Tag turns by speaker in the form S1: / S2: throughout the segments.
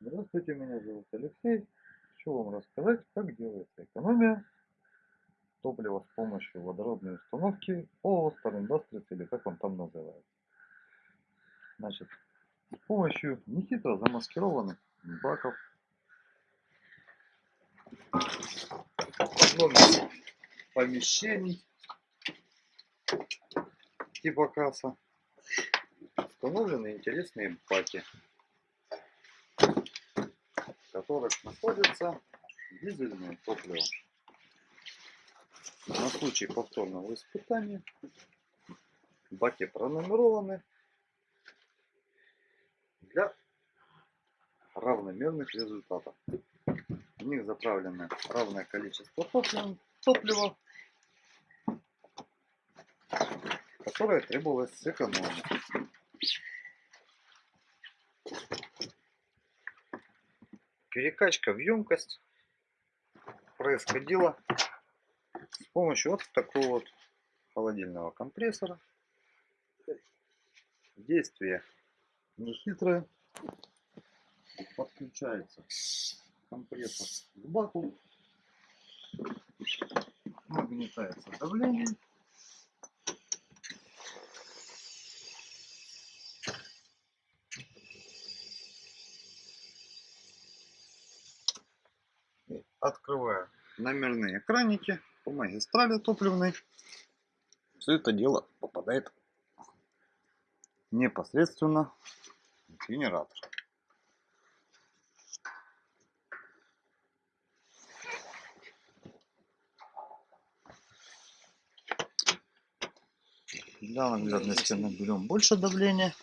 S1: Здравствуйте, меня зовут Алексей. Хочу вам рассказать, как делается экономия топлива с помощью водородной установки ООО Star Industries или как он там называется. Значит, с помощью нехитро замаскированных баков из помещений типа касса установлены интересные баки которых находится дизельное топливо. На случай повторного испытания баки пронумерованы для равномерных результатов. В них заправлено равное количество топлива, которое требовалось сэкономить. Перекачка в емкость происходила с помощью вот такого вот холодильного компрессора. Действие нехитрое. Подключается компрессор к баку. Нагнетается давление. Открываю номерные экраники по магистрали топливной. Все это дело попадает непосредственно в генератор. Для наглядности наберем больше давления.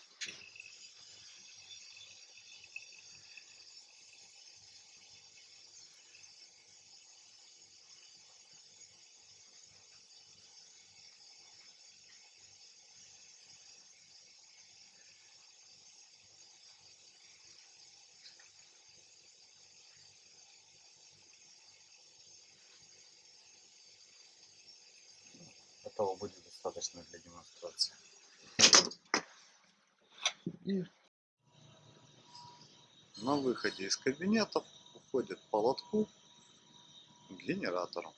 S1: Этого будет достаточно для демонстрации. И на выходе из кабинета уходит по лотку к генератору.